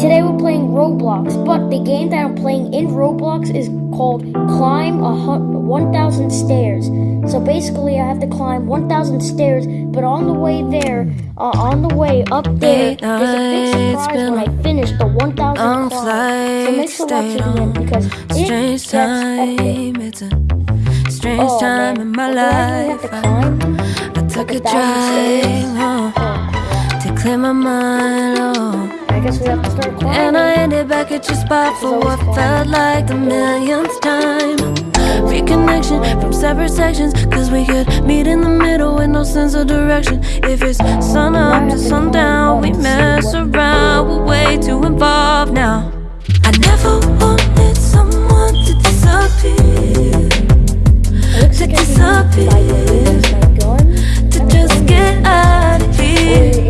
Today we're playing Roblox, but the game that I'm playing in Roblox is called Climb a 1,000 Stairs. So basically, I have to climb 1,000 stairs, but on the way there, uh, on the way up there, there's a big surprise when I finish the 1,000 on climb. So make sure to watch the end because it Strange gets epic. it's a strange Oh time man, in my Well, do I really have to life. I, took a a thousand stairs? drive Oh, to clear my mind, oh, back at your spot for what felt like the millionth time. Reconnection from separate sections, cause we could meet in the middle with no sense of direction. If it's sun up to sundown, we mess around, we're way too involved now. I never wanted someone to disappear, to disappear, to just get out of here.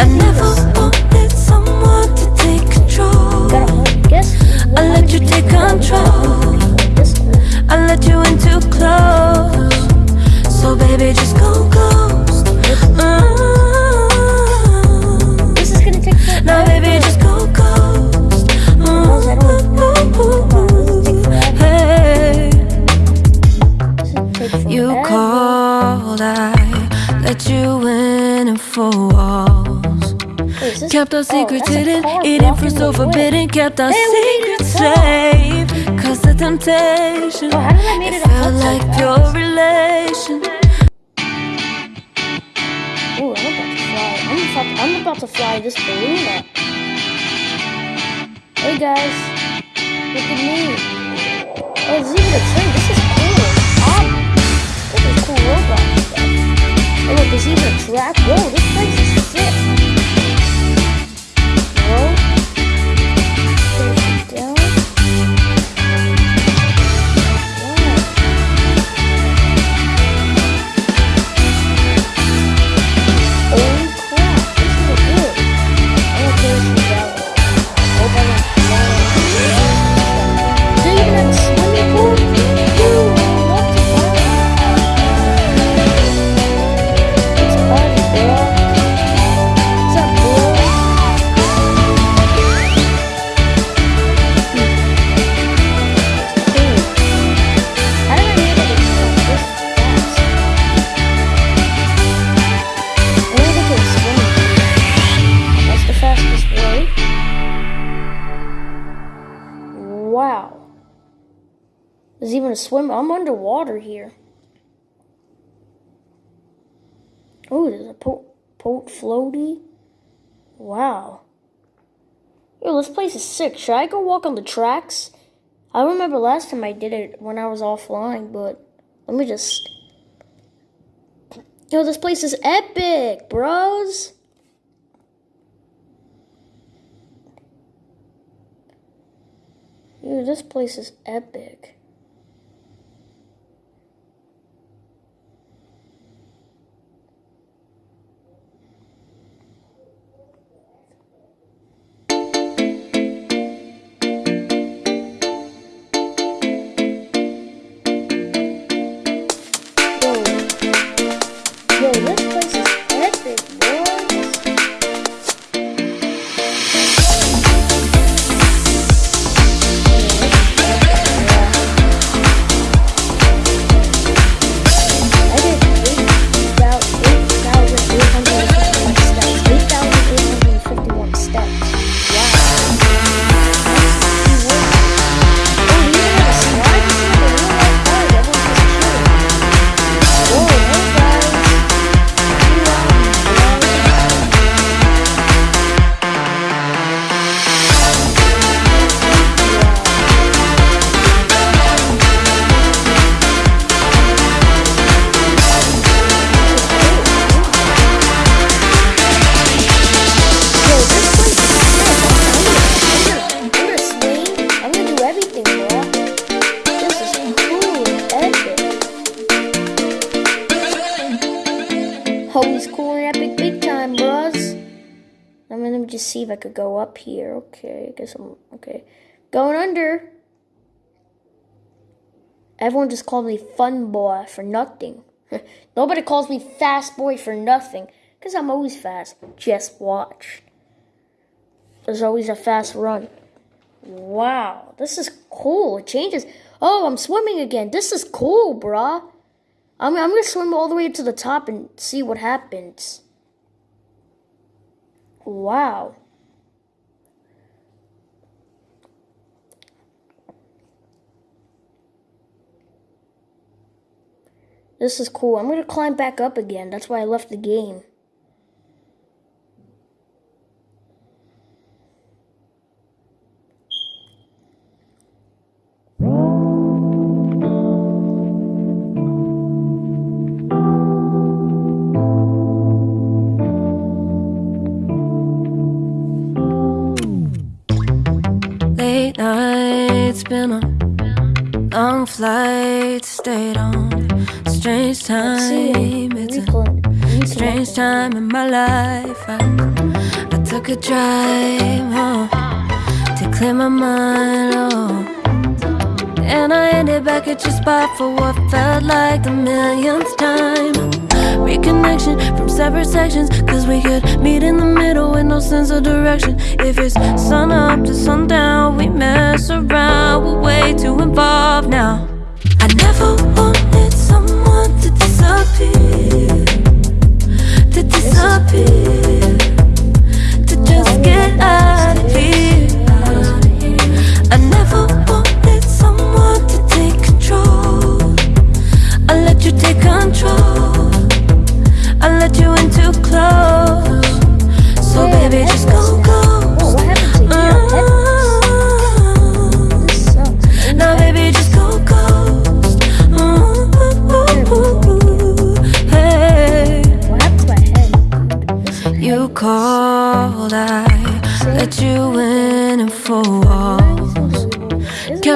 I never and four walls. Wait, Kept our oh, secrets a hidden, hidden for so forbidden. Kept our Hey, we made it secrets safe, cause the temptation. Oh, how did I make it felt like fast? pure relation. Ooh, I'm about to fly. I'm about, I'm about to fly this balloon up. Hey guys, look at me. Oh, this is even a train. This is cool. Ah, this is cool robot stuff. Look, there's even a track. Whoa, this place swim. I'm underwater here. Oh, there's a boat floaty. Wow. Yo, this place is sick. Should I go walk on the tracks? I remember last time I did it when I was offline, but let me just. Yo, this place is epic, bros. Dude, this place is epic. I could go up here. Okay, I guess I'm okay. Going under. Everyone just called me fun boy for nothing. Nobody calls me fast boy for nothing. Because I'm always fast. Just watch. there's always a fast run. Wow, this is cool. It changes. Oh, I'm swimming again. This is cool, bruh. I'm, I'm gonna swim all the way to the top and see what happens. Wow. This is cool. I'm gonna climb back up again. That's why I left the game. Late nights, been on long flights, stayed on. Strange time, it's a strange time in my life. I, I took a drive home to clear my mind. Oh. And I ended back at your spot for what felt like the millionth time. Reconnection from separate sections, cause we could meet in the middle with no sense of direction. If it's sun up to sundown, we mess around, we're way too involved now. I never wanted someone disappear, to disappear, to just get out of here. I never wanted someone to take control. I let you take control. I let you in too close. So baby, just go.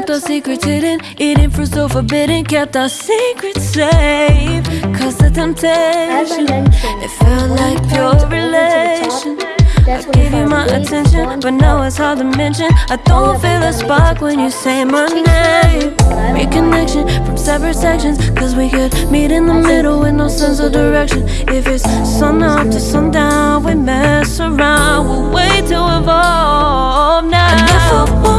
Kept our secrets hidden, eating fruit so forbidden. Kept our secrets safe. Cause the temptation, it felt like pure climb all the way to the top, relation. I gave you my attention, but now it's hard to mention. I don't feel a gotta make it spark when you say my name. Reconnection from separate sections, cause we could meet in the middle with no sense of direction. If it's sun up to sundown, we mess around, we're way too involved now.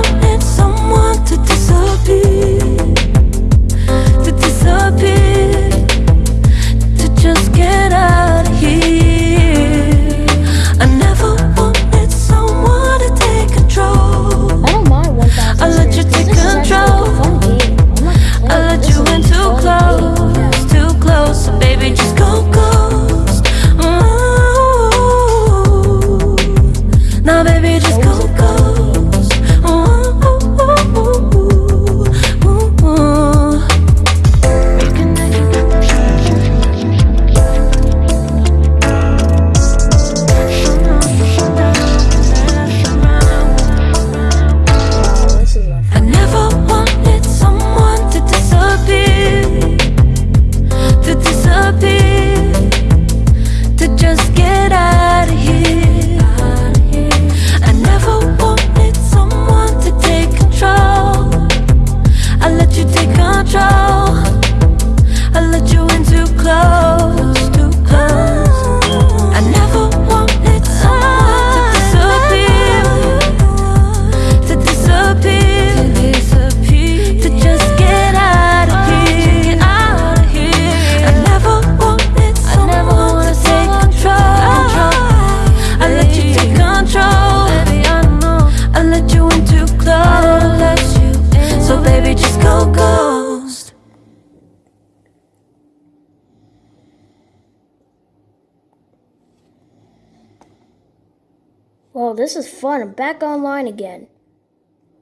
Well, this is fun. I'm back online again.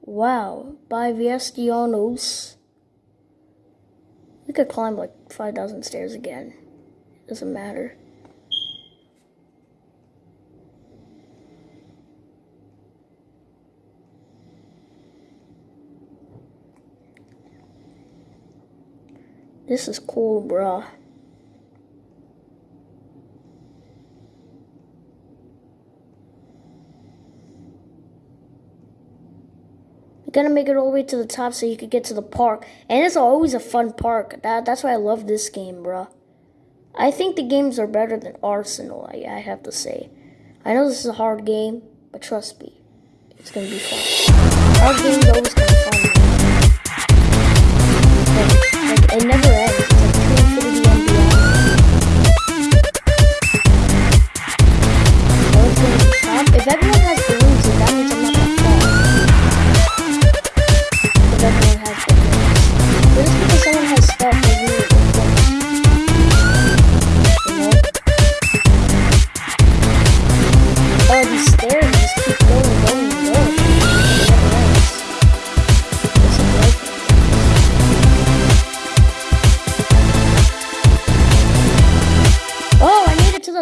Wow, by Viestianos. We could climb like 5,000 stairs again. Doesn't matter. This is cool, bruh. Gotta make it all the way to the top so you could get to the park. And it's always a fun park. That, that's why I love this game, bruh. I think the games are better than Arsenal, I, I have to say. I know this is a hard game, but trust me. It's gonna be fun. Our game's always fun.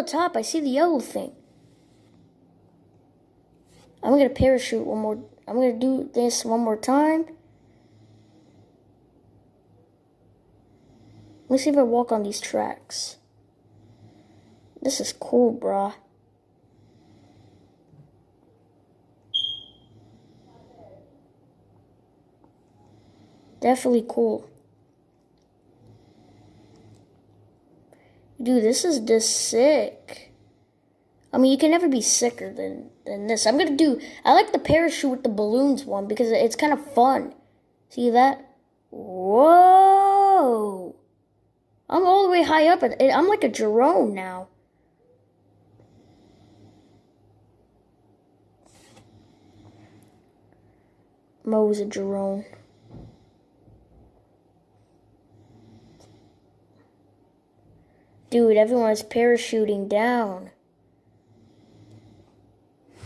Top. I see the yellow thing. I'm gonna parachute one more. I'm gonna do this one more time. Let's see if I walk on these tracks. This is cool, brah. Definitely cool. Dude, this is just sick. I mean, you can never be sicker than, than this. I'm gonna do. I like the parachute with the balloons one because it's kind of fun. See that? Whoa! I'm all the way high up. I'm like a drone now. Mo's a drone. Dude, everyone's parachuting down.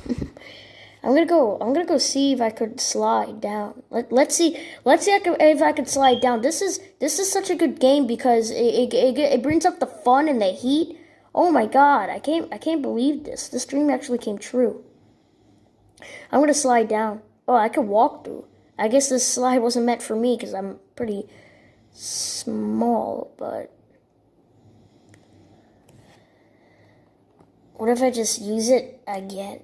I'm gonna go. I'm gonna go see if I could slide down. Let, let's see. Let's see if I, could, slide down. This is this is such a good game because it, it, it, it brings up the fun and the heat. Oh my god! I can't I can't believe this. This dream actually came true. I'm gonna slide down. Oh, I could walk through. I guess this slide wasn't meant for me because I'm pretty small, but. What if I just use it again?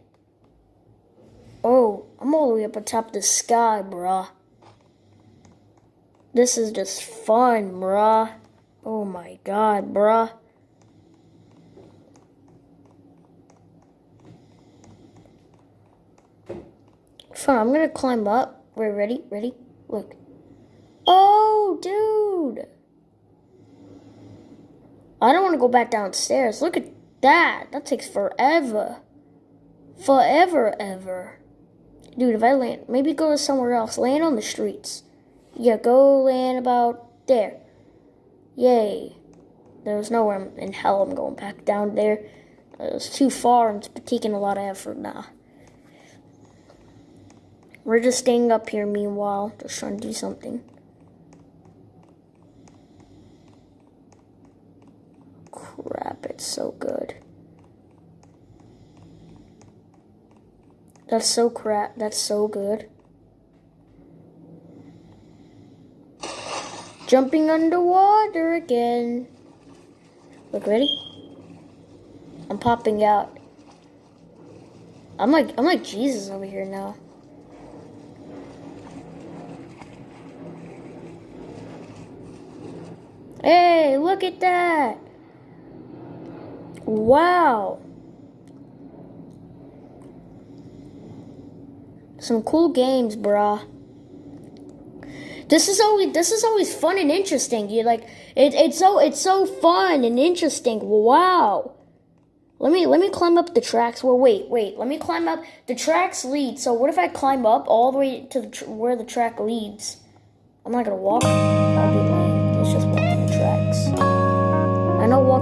Oh, I'm all the way up atop the sky, bruh. This is just fun, bruh. Oh my god, bruh. Fun, I'm gonna climb up. Wait, ready? Ready? Look. Oh, dude. I don't want to go back downstairs. Look at that. That takes forever. Forever, ever. Dude, if I land, maybe go to somewhere else. Land on the streets. Yeah, go land about there. Yay. There's nowhere in hell I'm going back down there. It's too far and it's taking a lot of effort now. We're just staying up here meanwhile, just trying to do something. It's so good. That's so crap. That's so good. Jumping underwater again. Look, ready? I'm popping out. I'm like I'm like Jesus over here now. Hey, look at that. Wow. Some cool games, bruh. This is always this is always fun and interesting. You like it, it's so it's so fun and interesting. Wow. Let me let me climb up the tracks. Well, wait, wait. Let me climb up. The tracks lead. So what if I climb up all the way to the where the track leads? I'm not gonna. Walk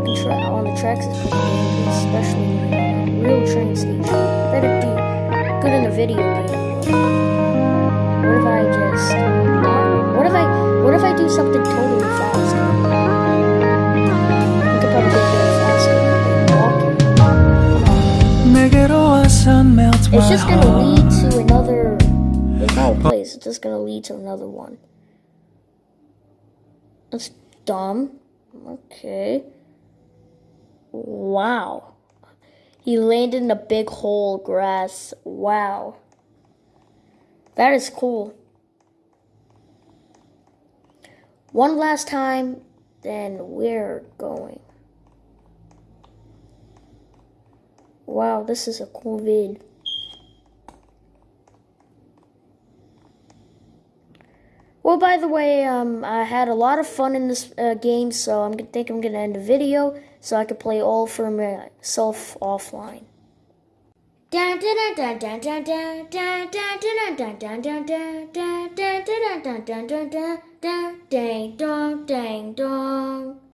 the track on the tracks is pretty dangerous, especially when a real train station. Better be good in a video game. What if I just um, what if I what if I do something totally fast? I could probably get there faster. It's just gonna lead to another it's not a place, it's just gonna lead to another one. That's dumb. Okay. Wow. He landed in a big hole, grass. Wow. That is cool. One last time, then we're going. Wow, this is a cool vid. Oh, by the way, um, I had a lot of fun in this uh, game, so i'm think I'm going to end the video so I can play all for myself offline. Dang dong, dang dong.